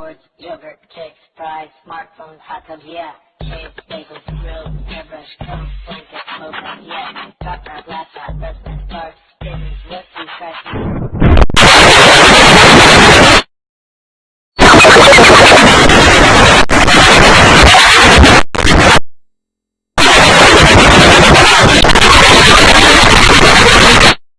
George, yogurt, cakes fries, smartphones, hot tubs, yeah. Shades, bagels, grills, airbrush, coats, blankets, smoke, yeah. Drop our black.